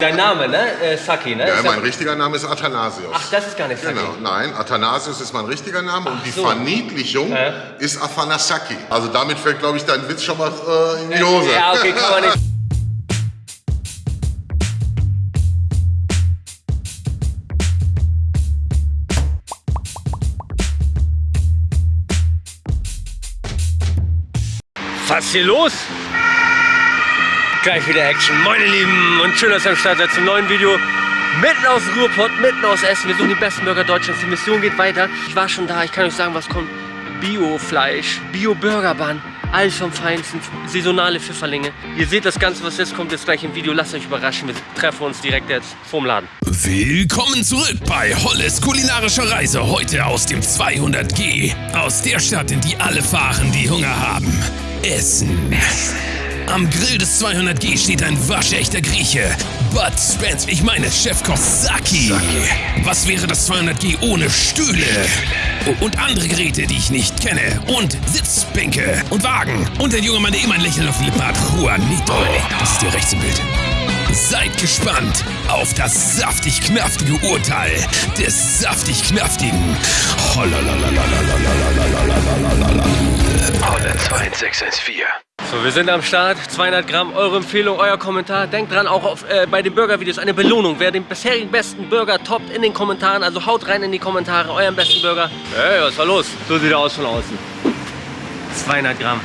Dein Name, ne? Äh, Saki, ne? Ja, Ist mein richtiger Name ist Athanasius. Ach, das ist gar nicht Saki. Genau, nein, Athanasius ist mein richtiger Name und die so. Verniedlichung Ja. ist Afanasaki. Also damit fällt, glaube ich, dein Witz schon mal äh, in die Hose. Ja, okay, kann man nicht. Was ist hier los? Gleich wieder Action. Moin ihr Lieben und schön, dass ihr am Start seid zum neuen Video. Mitten aus Ruhrpott, mitten aus Essen. Wir suchen die besten Burger Deutschlands. Die Mission geht weiter. Ich war schon da, ich kann euch sagen, was kommt. Bio-Fleisch, Bio-Burgerbahn, alles vom Feinsten, saisonale Pfifferlinge. Ihr seht das Ganze, was jetzt kommt, jetzt gleich im Video. Lasst euch überraschen, wir treffen uns direkt jetzt vorm Laden. Willkommen zurück bei Holles kulinarischer Reise. Heute aus dem 200G. Aus der Stadt, in die alle fahren, die Hunger haben. Essen. Am Grill des 200G steht ein waschechter Grieche. Bud Spence, ich meine Chefkoch Saki. Was wäre das 200G ohne Stühle? O- Und andere Geräte, die ich nicht kenne. Und Sitzbänke und Wagen. Und ein junger Mann, der immer ein Lächeln auf den Lippen hat. Juanito. Das ist dir rechts im Bild. Seid gespannt auf das saftig-knaftige Urteil des saftig-knaftigen Holle 2614. So, wir sind am Start. 200 Gramm, eure Empfehlung, euer Kommentar. Denkt dran, auch auf, äh, bei den Burger-Videos eine Belohnung. Wer den bisherigen besten Burger toppt in den Kommentaren, also haut rein in die Kommentare, euren besten Burger. Hey, was war los? So sieht er aus von außen. 200 Gramm.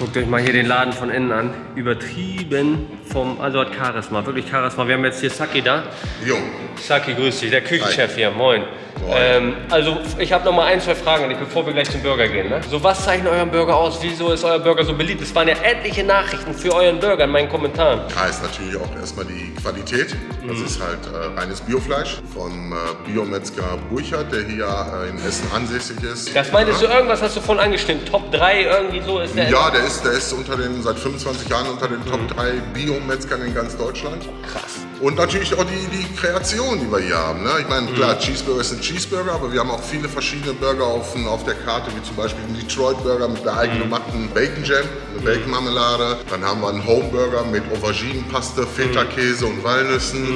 Guckt euch mal hier den Laden von innen an. Übertrieben vom, also hat Charisma, wirklich Charisma. Wir haben jetzt hier Saki da. Jo, Saki, grüß dich, der Küchenchef hier, moin. Moin. Ähm, also ich habe noch mal ein, zwei Fragen an dich, bevor wir gleich zum Burger gehen. Ne? So, was zeichnet euren Burger aus? Wieso ist euer Burger so beliebt? Es waren ja etliche Nachrichten für euren Burger in meinen Kommentaren. da ist natürlich auch erstmal die Qualität. Das Mhm. ist halt äh, reines Biofleisch vom äh, Biometzger Burchard, der hier äh, in Essen ansässig ist. Das meintest ja. du, irgendwas hast du vorhin angestimmt. Top 3 irgendwie so ist der. Ja, der ist, der ist unter den, seit 25 Jahren unter den Top 3 Biometzgern in ganz Deutschland. Krass. Und natürlich auch die, die Kreation, die wir hier haben. Ne? Ich meine, klar, Cheeseburger ist ein Cheeseburger, aber wir haben auch viele verschiedene Burger auf, auf der Karte, wie zum Beispiel einen Detroit Burger mit der eigengemachten Bacon Jam, eine Bacon Marmelade. Dann haben wir einen Home Burger mit Auberginenpaste, Feta-Käse und Walnüssen.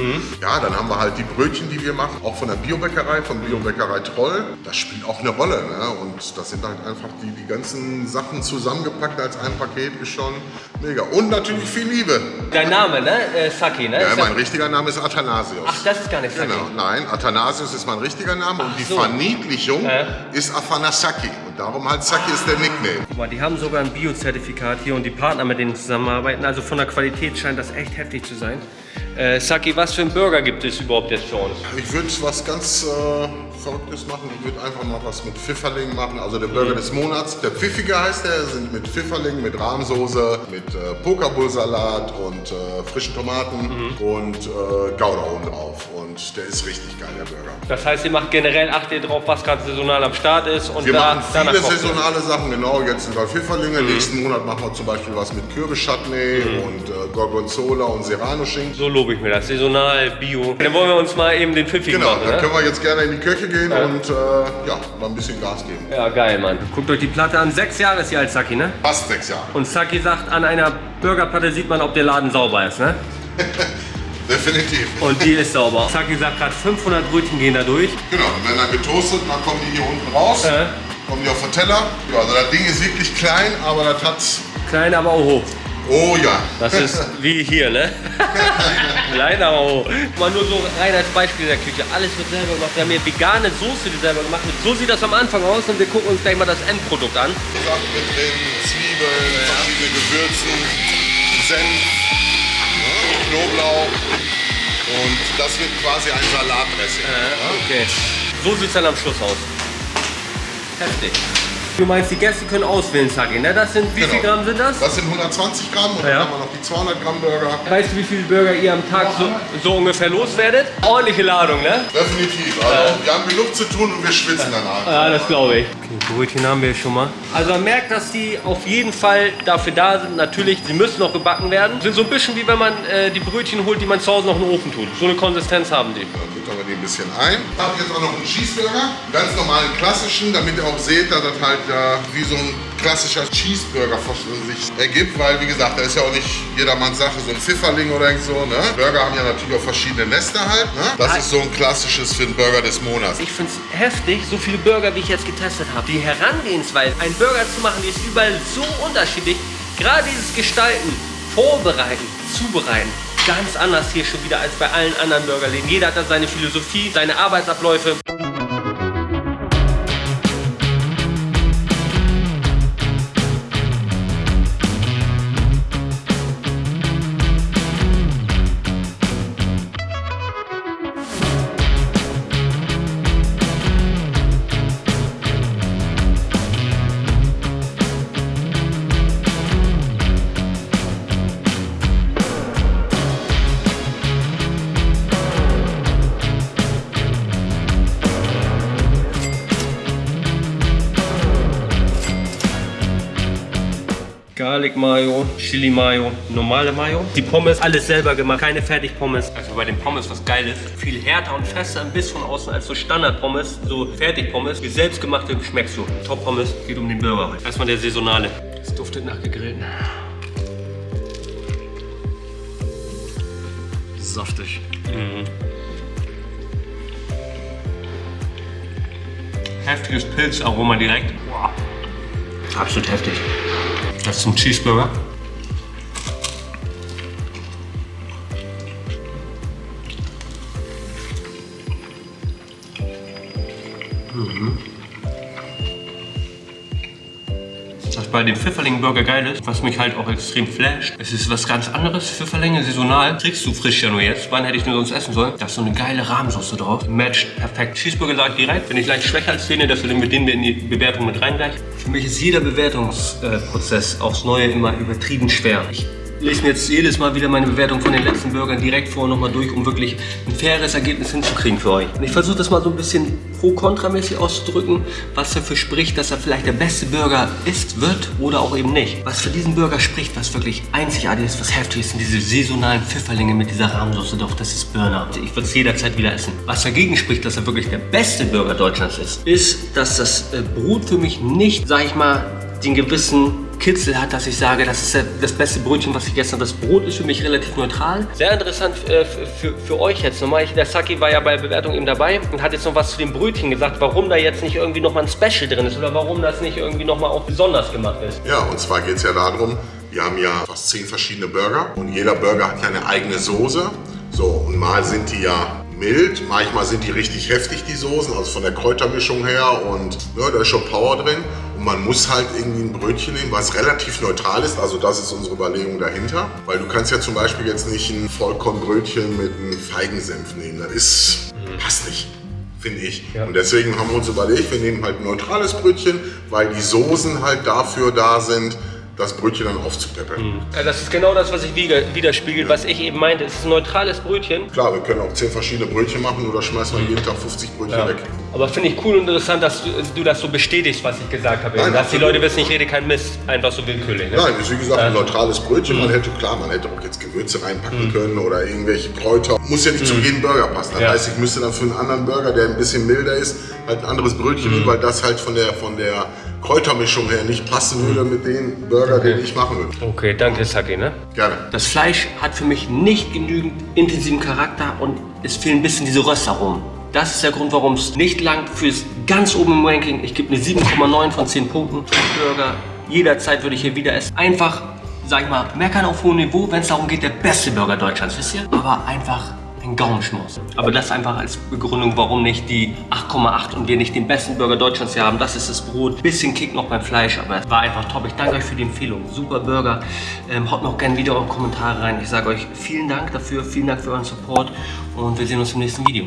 Ja, dann haben wir halt die Brötchen, die wir machen, auch von der Biobäckerei, von Biobäckerei Troll. Das spielt auch eine Rolle. Ne? Und das sind halt einfach die, die ganzen Sachen zusammengepackt als ein Paket, ist schon mega. Und natürlich viel Liebe. Dein Name, ne? Äh, Saki, ne? Ja, mein ja- richtiger Name ist Athanasius. Ach, das ist gar nicht. Genau, nein, Athanasius ist mein richtiger Name und die so. Verniedlichung Ja. ist Afanasaki. Und darum halt Saki ist der Nickname. Guck mal, die haben sogar ein Biozertifikat hier und die Partner, mit denen zusammenarbeiten. Also von der Qualität scheint das echt heftig zu sein. Äh, Saki, was für ein Burger gibt es überhaupt jetzt für uns? Ich würde was ganz äh, Verrücktes machen. Ich würde einfach mal was mit Pfifferling machen. Also der Burger des Monats. Der Pfiffiger heißt der. Sind mit Pfifferling, mit Rahmsoße, mit äh, Pokabullsalat und äh, frischen Tomaten und äh, Gouda oben drauf. Und der ist richtig geil, der Burger. Das heißt, ihr macht generell, achtet ihr drauf, was gerade saisonal am Start ist und Wir da, machen viele saisonale Sachen, genau. Jetzt sind wir Pfifferlinge. Nächsten Monat machen wir zum Beispiel was mit Kürbischutney und äh, Gorgonzola und Serrano-Schinken. So lobe ich mir das. Saisonal, Bio. Dann wollen wir uns mal eben den Pfiffigen Genau, machen, dann ne? können wir jetzt gerne in die Küche gehen und äh, ja, mal ein bisschen Gas geben. Ja, geil, Mann. Guckt euch die Platte an. Sechs Jahre ist sie alt, Saki, ne? Fast sechs Jahre. Und Saki sagt, an einer Burgerplatte sieht man, ob der Laden sauber ist, ne? Definitiv. Und die ist sauber. Saki sagt gerade, 500 Brötchen gehen da durch. Genau, die werden dann getoastet und dann kommen die hier unten raus. Äh. Kommen die auf den Teller. Ja, also das Ding ist wirklich klein, aber das hat... Klein, aber auch hoch. Oh ja. Das ist wie hier, ne? Klein, aber hoch. Mal nur so rein als Beispiel in der Küche. Alles wird selber gemacht. Wir haben hier vegane Soße, die selber gemacht wird. So sieht das am Anfang aus und wir gucken uns gleich mal das Endprodukt an. Sachen mit drin, Zwiebeln, verschiedene Gewürzen, Senf, ja, Knoblauch. Und das wird quasi ein Salatdressing. ja. Okay. So sieht es dann am Schluss aus. Heftig. Du meinst, die Gäste können auswählen, Saki, ne? Das sind, wie Genau. viel Gramm sind das? Das sind 120 Gramm und Ja. dann haben wir noch die 200 Gramm Burger. Weißt du, wie viele Burger ihr am Tag so, so ungefähr loswerdet? Ordentliche Ladung, ne? Definitiv. Also wir haben genug zu tun und wir schwitzen danach. Ja, das glaube ich. Okay, Brötchen haben wir schon mal. Also man merkt, dass die auf jeden Fall dafür da sind. Natürlich, sie müssen noch gebacken werden. Sind so ein bisschen wie wenn man äh, die Brötchen holt, die man zu Hause noch in den Ofen tut. So eine Konsistenz haben die. Dann füttern wir die ein bisschen ein. Ich habe jetzt auch noch einen Cheeseburger, ganz normalen klassischen, damit ihr auch seht, dass das halt äh, wie so ein klassischer Cheeseburger sich ergibt, weil wie gesagt, da ist ja auch nicht jedermanns Sache, so ein Pfifferling oder so. Ne? Burger haben ja natürlich auch verschiedene Nester halt. Ne? Das ist so ein klassisches für den Burger des Monats. Ich finde es heftig, so viele Burger, wie ich jetzt getestet habe. Die Herangehensweise, einen Burger zu machen, die ist überall so unterschiedlich. Gerade dieses Gestalten, Vorbereiten, Zubereiten, ganz anders hier schon wieder als bei allen anderen Burgerläden. Jeder hat da seine Philosophie, seine Arbeitsabläufe. Garlic Mayo, Chili Mayo, normale Mayo. Die Pommes, alles selber gemacht, keine Fertigpommes. Also bei den Pommes was geil ist, viel härter und fester ein bisschen von außen als so Standard-Pommes, so Fertigpommes. Die selbstgemachte schmeckst du. Top-Pommes, geht um den Burger. Erstmal der saisonale. Es duftet nach gegrillten. Saftig. Mhm. Heftiges Pilzaroma direkt. Boah. Absolut heftig. Das ein Cheeseburger. Mhm. Bei dem Pfifferling-Burger geil ist, was mich halt auch extrem flasht, es ist was ganz anderes. Pfifferlinge saisonal, kriegst du frisch ja nur jetzt. Wann hätte ich nur sonst essen sollen? Da ist so eine geile Rahmsauce drauf. Matcht perfekt. Cheeseburger sage ich direkt, bin ich leicht schwächer als Szene, deswegen mit denen wir in die Bewertung mit rein gleich. Für mich ist jeder Bewertungsprozess aufs Neue immer übertrieben schwer. Ich lese mir jetzt jedes Mal wieder meine Bewertung von den letzten Burgern direkt vor nochmal durch, um wirklich ein faires Ergebnis hinzukriegen für euch. Und ich versuche das mal so ein bisschen pro-kontramäßig auszudrücken, was dafür spricht, dass er vielleicht der beste Burger ist, wird oder auch eben nicht. Was für diesen Burger spricht, was wirklich einzigartig ist, was heftig ist, sind diese saisonalen Pfifferlinge mit dieser Rahmsoße drauf, das ist Burner. Ich würde es jederzeit wieder essen. Was dagegen spricht, dass er wirklich der beste Burger Deutschlands ist, ist, dass das äh, Brot für mich nicht, sag ich mal, den gewissen Kitzel hat, dass ich sage, das ist das beste Brötchen, was ich gestern. Das Brot ist für mich relativ neutral. Sehr interessant äh, für, für euch jetzt nochmal. Der Saki war ja bei der Bewertung eben dabei und hat jetzt noch was zu dem Brötchen gesagt, warum da jetzt nicht irgendwie nochmal ein Special drin ist oder warum das nicht irgendwie nochmal auch besonders gemacht ist. Ja, und zwar geht es ja darum, wir haben ja fast zehn verschiedene Burger und jeder Burger hat ja eine eigene Soße. So, und mal sind die ja mild, manchmal sind die richtig heftig, die Soßen, also von der Kräutermischung her und ja, da ist schon Power drin. Man muss halt irgendwie ein Brötchen nehmen, was relativ neutral ist, also das ist unsere Überlegung dahinter. Weil du kannst ja zum Beispiel jetzt nicht ein Vollkornbrötchen mit einem Feigensenf nehmen, das ist, passt nicht finde ich. Ja. Und deswegen haben wir uns überlegt, wir nehmen halt ein neutrales Brötchen, weil die Soßen halt dafür da sind, das Brötchen dann aufzupeppeln. Mhm. Ja, das ist genau das, was sich widerspiegelt, ja. was ich eben meinte. Es ist ein neutrales Brötchen. Klar, wir können auch 10 verschiedene Brötchen machen oder schmeißen wir jeden Tag 50 Brötchen ja. weg. Aber finde ich cool und interessant, dass du, du, das so bestätigst, was ich gesagt habe. Nein, dass die Leute wissen, ich rede kein Mist, einfach so willkürlich. Ne? Nein, ist wie gesagt ein neutrales Brötchen. Mhm. Man hätte, klar, man hätte auch jetzt Gewürze reinpacken mhm. können oder irgendwelche Kräuter. Muss ja nicht zu mhm. jedem Burger passen. Das heißt, ich müsste dann für einen anderen Burger, der ein bisschen milder ist, halt ein anderes Brötchen mhm. weil das halt von der, von der Kräutermischung her nicht passen würde mit dem Burger, okay. den ich machen würde. Okay, danke Saki, ne? Gerne. Das Fleisch hat für mich nicht genügend intensiven Charakter und es fehlen ein bisschen diese Röstaromen. Das ist der Grund, warum es nicht langt fürs ganz oben im Ranking. Ich gebe eine 7,9 von 10 Punkten. Burger, jederzeit würde ich hier wieder essen. Einfach, sag ich mal, meckern auf hohem Niveau, wenn es darum geht, der beste Burger Deutschlands, wisst ihr? Aber einfach ein Gaumenschmaus. Aber das einfach als Begründung, warum nicht die 8,8 und wir nicht den besten Burger Deutschlands hier haben. Das ist das Brot. Bisschen Kick noch beim Fleisch, aber es war einfach top. Ich danke euch für die Empfehlung. Super Burger. Ähm, haut noch gerne wieder eure Kommentare rein. Ich sage euch vielen Dank dafür, vielen Dank für euren Support und wir sehen uns im nächsten Video.